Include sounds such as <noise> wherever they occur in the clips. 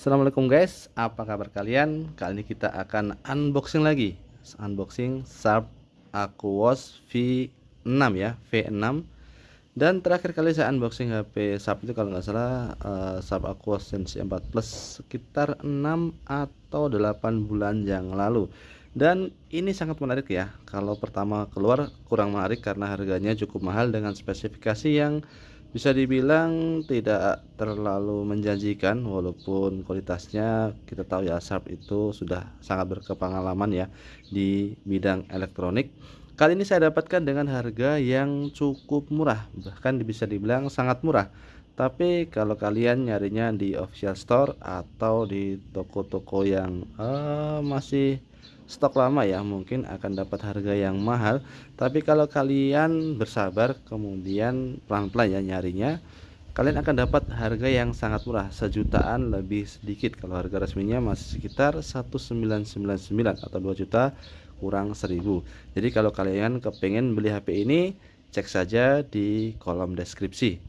Assalamualaikum guys, apa kabar kalian? Kali ini kita akan unboxing lagi. Unboxing Sharp Aquos V6 ya, V6 Dan terakhir kali saya unboxing HP Sharp itu kalau nggak salah uh, Sharp Aquos Sensi 4 Plus Sekitar 6 atau 8 bulan yang lalu. Dan ini sangat menarik ya. Kalau pertama keluar kurang menarik karena harganya cukup mahal dengan spesifikasi yang bisa dibilang tidak terlalu menjanjikan walaupun kualitasnya kita tahu ya Sharp itu sudah sangat berkepengalaman ya di bidang elektronik. Kali ini saya dapatkan dengan harga yang cukup murah bahkan bisa dibilang sangat murah. Tapi kalau kalian nyarinya di official store atau di toko-toko yang uh, masih stok lama ya mungkin akan dapat harga yang mahal. Tapi kalau kalian bersabar kemudian pelan-pelan ya nyarinya kalian akan dapat harga yang sangat murah. Sejutaan lebih sedikit. Kalau harga resminya masih sekitar 1999 atau 2 juta kurang 1000 jadi kalau kalian kepengen beli HP ini cek saja di kolom deskripsi.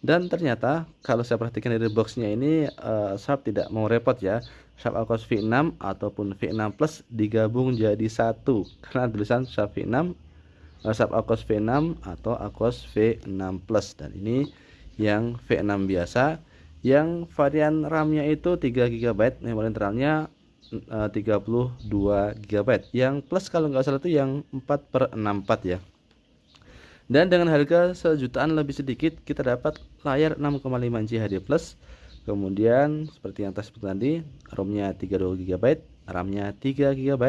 Dan ternyata kalau saya perhatikan dari boxnya ini uh, Sharp tidak mau repot ya Sharp Aquos V6 ataupun V6 Plus digabung jadi satu. Karena tulisan Sharp V6 uh, Sharp Aquos V6 atau Aquos V6 Plus. Dan ini yang V6 biasa. Yang varian RAM-nya itu 3 GB memori internalnya uh, 32 GB yang plus kalau nggak salah itu yang 4 per 64 ya. Dan dengan harga sejutaan lebih sedikit kita dapat layar 6,5 inci HD plus kemudian seperti yang tadi tadi ROM-nya 32 GB RAM-nya 3 GB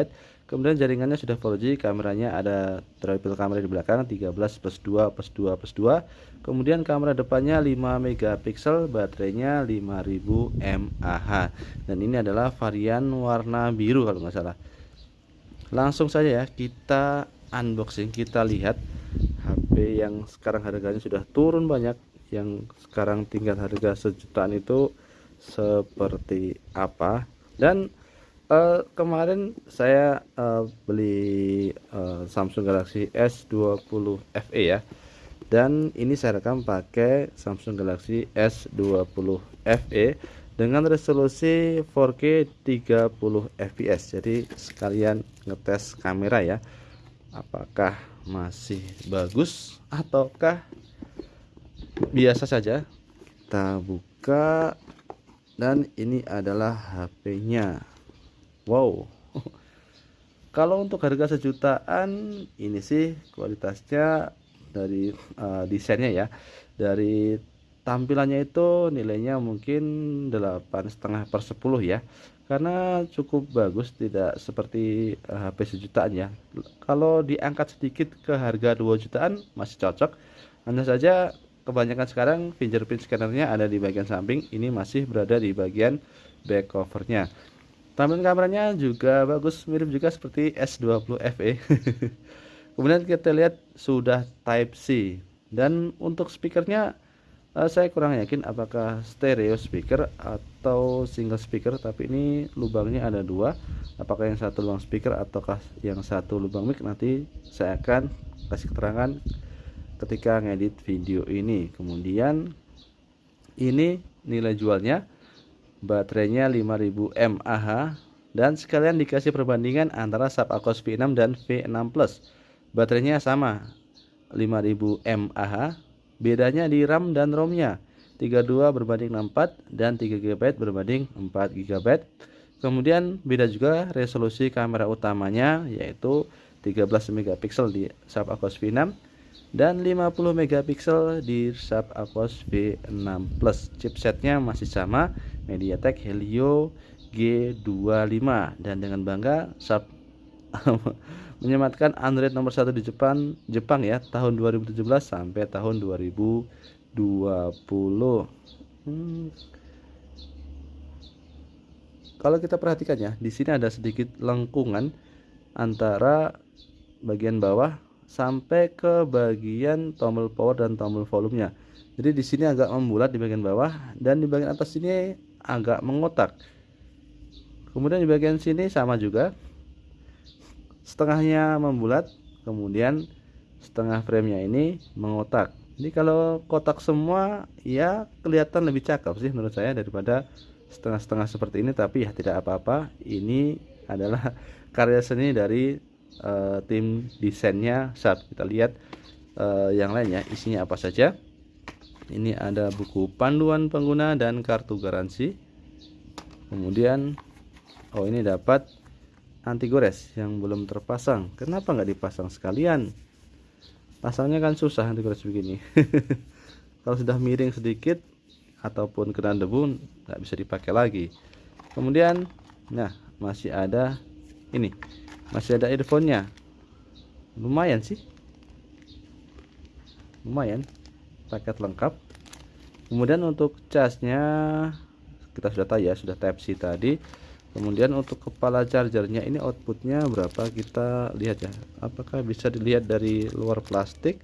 kemudian jaringannya sudah 4G kameranya ada triple kamera di belakang 13 plus 2 plus 2 plus 2 kemudian kamera depannya 5 megapiksel baterainya 5000 mAh dan ini adalah varian warna biru kalau nggak salah. Langsung saja ya kita unboxing kita lihat HP yang sekarang harganya sudah turun banyak yang sekarang tinggal harga sejutaan itu seperti apa. Dan uh, kemarin saya uh, beli uh, Samsung Galaxy S20 FE ya. Dan ini saya rekam pakai Samsung Galaxy S20 FE dengan resolusi 4K 30 fps jadi sekalian ngetes kamera ya. Apakah masih bagus ataukah biasa saja. Kita buka dan ini adalah HP-nya wow. <laughs> Kalau untuk harga sejutaan ini sih kualitasnya dari uh, desainnya ya. Dari tampilannya itu nilainya mungkin delapan setengah per 10 ya. Karena cukup bagus tidak seperti uh, eh, HP sejutaan ya. Kalau diangkat sedikit ke harga 2 jutaan masih cocok. Hanya saja kebanyakan sekarang fingerprint scannernya ada di bagian samping. Ini masih berada di bagian back covernya. Tampilan kameranya juga bagus mirip juga seperti S20 FE <laughs> kemudian kita lihat sudah type C dan untuk speakernya uh, saya kurang yakin apakah stereo speaker atau single speaker tapi ini lubangnya ada dua. Apakah yang satu lubang speaker ataukah yang satu lubang mic nanti saya akan kasih keterangan ketika ngedit video ini kemudian ini nilai jualnya baterainya 5000 mAh dan sekalian dikasih perbandingan antara Sub Aquos V6 dan V6 Plus baterainya sama 5000 mAh Bedanya di RAM dan ROM-nya. 32 berbanding 64 dan 3 GB berbanding 4 GB. Kemudian beda juga resolusi kamera utamanya yaitu 13 megapiksel di Sub Aquos V6 dan 50 megapiksel di Sub Aquos V6 Plus. Chipsetnya masih sama MediaTek Helio G25 dan dengan bangga Sub <laughs> menyematkan Android nomor satu di Jepang Jepang ya tahun 2017 sampai tahun 2020 hmm. kalau kita perhatikan ya di sini ada sedikit lengkungan antara bagian bawah sampai ke bagian tombol power dan tombol volumenya. Jadi di sini agak membulat di bagian bawah dan di bagian atas ini agak mengotak. Kemudian di bagian sini sama juga. Setengahnya membulat kemudian setengah framenya ini mengotak. Jadi kalau kotak semua ya kelihatan lebih cakep sih menurut saya daripada setengah-setengah seperti ini. Tapi ya tidak apa-apa ini adalah <laughs> karya seni dari uh, tim desainnya. Saat kita lihat uh, yang lainnya isinya apa saja? Ini ada buku panduan pengguna dan kartu garansi. Kemudian oh ini dapat anti gores yang belum terpasang. Kenapa nggak dipasang sekalian? Pasangnya kan susah anti gores begini. <laughs> Kalau sudah miring sedikit ataupun kena debu nggak bisa dipakai lagi. Kemudian nah masih ada ini masih ada earphone-nya? Lumayan sih. Lumayan. Paket lengkap. Kemudian untuk casnya kita sudah tahu ya sudah type C tadi. Kemudian untuk kepala chargernya ini outputnya berapa? Kita lihat ya. Apakah bisa dilihat dari luar plastik?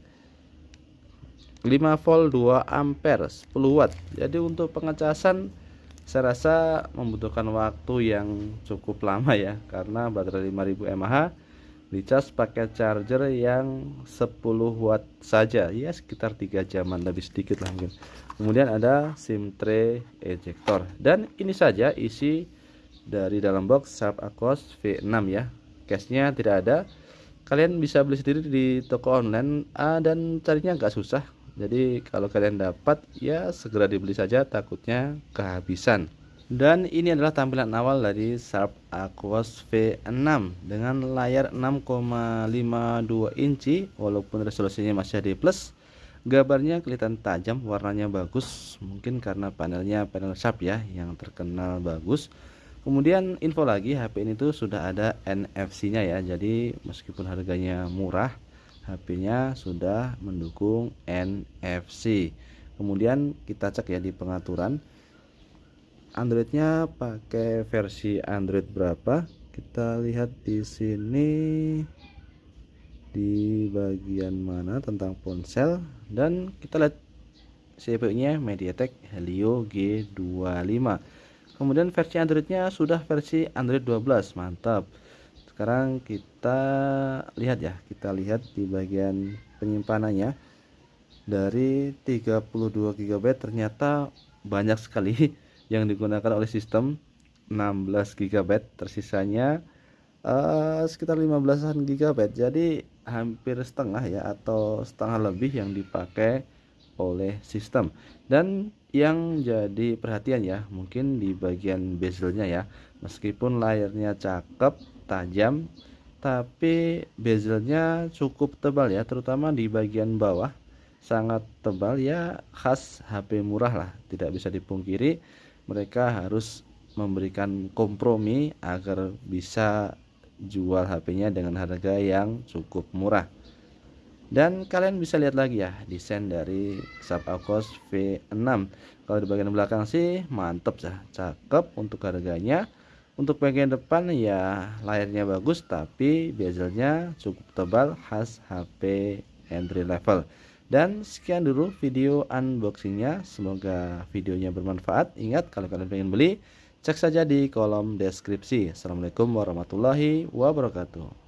5 volt 2 ampere 10 watt. Jadi untuk pengecasan saya rasa membutuhkan waktu yang cukup lama ya karena baterai 5000 mAh dicas pakai charger yang 10 watt saja. Ya sekitar 3 jaman lebih sedikit lah mungkin. Kemudian ada SIM tray ejector dan ini saja isi dari dalam box Sharp Aquos V6 ya. Case nya tidak ada. Kalian bisa beli sendiri di toko online ah, dan carinya nggak susah jadi kalau kalian dapat ya segera dibeli saja takutnya kehabisan. Dan ini adalah tampilan awal dari Sharp Aquos V6 dengan layar 6,52 inci walaupun resolusinya masih HD plus. Gambarnya kelihatan tajam warnanya bagus mungkin karena panelnya panel Sharp ya yang terkenal bagus. Kemudian info lagi HP ini tuh sudah ada NFC nya ya jadi meskipun harganya murah HP-nya sudah mendukung NFC. Kemudian kita cek ya di pengaturan Androidnya pakai versi Android berapa? Kita lihat di sini di bagian mana tentang ponsel dan kita lihat CPU-nya MediaTek Helio G25. Kemudian versi Androidnya sudah versi Android 12, mantap sekarang kita lihat ya kita lihat di bagian penyimpanannya. Dari 32 GB ternyata banyak sekali <laughs> yang digunakan oleh sistem 16 GB tersisanya uh, sekitar 15an GB jadi hampir setengah ya atau setengah lebih yang dipakai oleh sistem. Dan yang jadi perhatian ya mungkin di bagian bezelnya ya. Meskipun layarnya cakep tajam tapi bezelnya cukup tebal ya terutama di bagian bawah. Sangat tebal ya khas HP murah lah tidak bisa dipungkiri. Mereka harus memberikan kompromi agar bisa jual HP-nya dengan harga yang cukup murah dan kalian bisa lihat lagi ya desain dari Sapakos V6 kalau di bagian belakang sih mantep ya cakep untuk harganya. Untuk bagian depan ya layarnya bagus tapi bezelnya cukup tebal khas HP entry level. Dan sekian dulu video unboxingnya. Semoga videonya bermanfaat. Ingat kalau kalian ingin beli cek saja di kolom deskripsi. Assalamualaikum warahmatullahi wabarakatuh